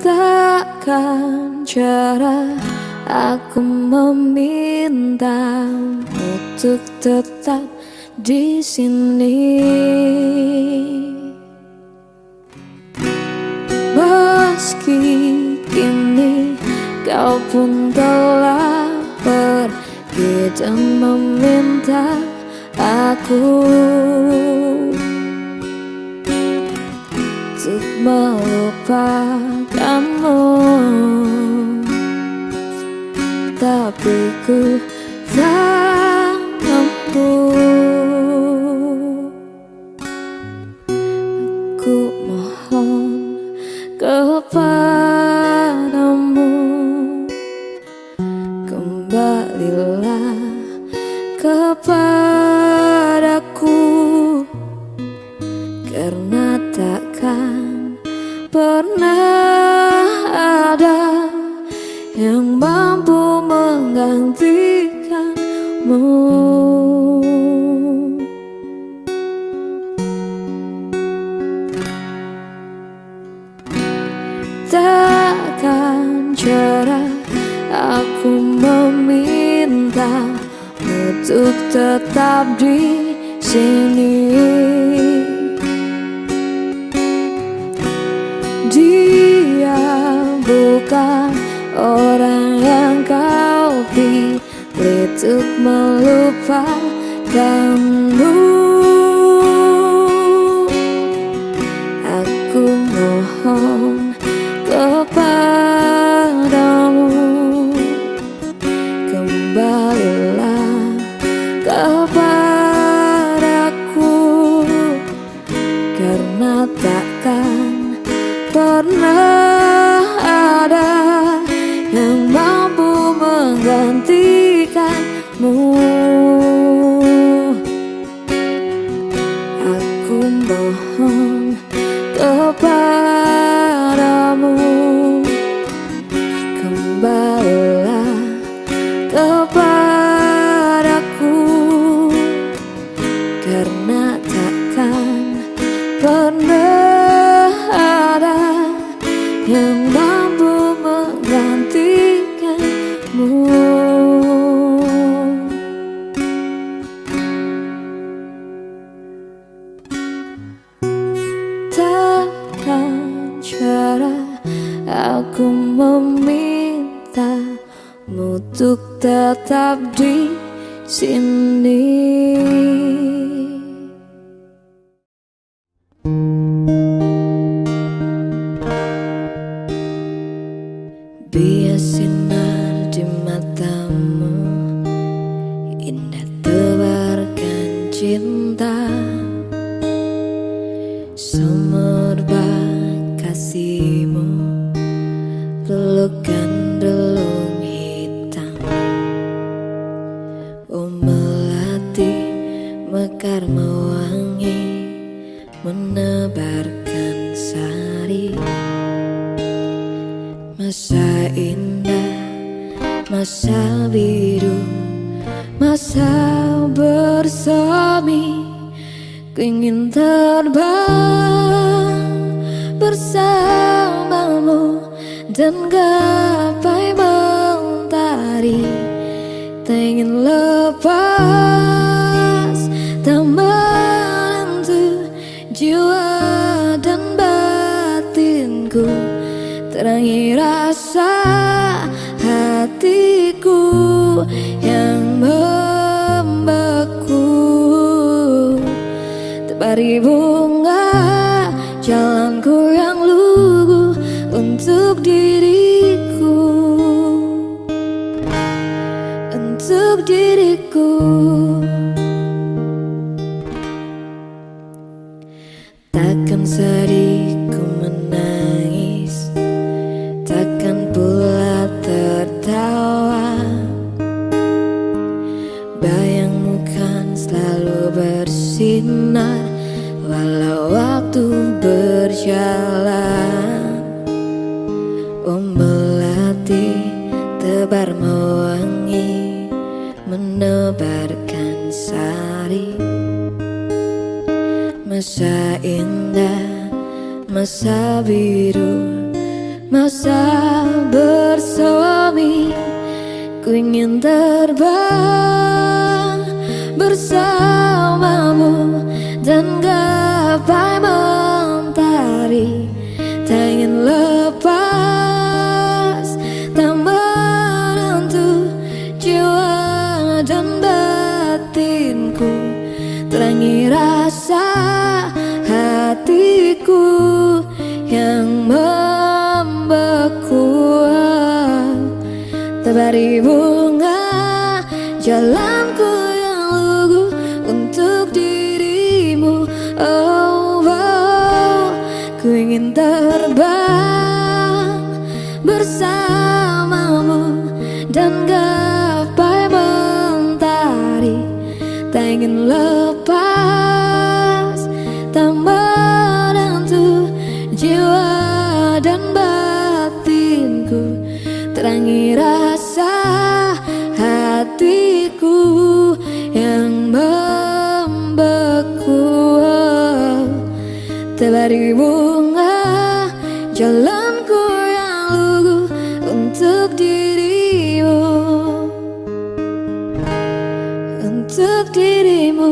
Takkan cara aku meminta untuk tetap di sini. Meski kini kau pun telah pergi dan meminta aku untuk melupakanmu Tapi ku tak mampu. Aku mohon kepadamu Kembalilah kepadaku Yang mampu menggantikanmu Takkan cara aku meminta untuk tetap di sini. Dia bukan orang untuk melupakanmu. Aku mohon kepadamu Kembalilah kepadaku Karena takkan pernah pernah ada Yang mampu menggantikanmu Takkan cara aku meminta untuk tetap di sini. Masa indah, masa biru Masa bersemi. Ku ingin terbang bersamamu Dan gapai mentari. Tak ingin lepas Tebari bunga jalanku waktu berjalan. Oh melati tebar mewangi Menebarkan sari. Masa indah, masa biru masa bersemi Ku ingin terbang bersamamu Dan gapai mentari Tak ingin lepas. Tak menentu jiwa dan batinku. Terangi rasa hatiku yang Tebari bunga Jalanku Ku ingin terbang Bersamamu Dan gapai mentari. Tak ingin lepas Tebari bunga jalanku yang lugu untuk dirimu. Untuk dirimu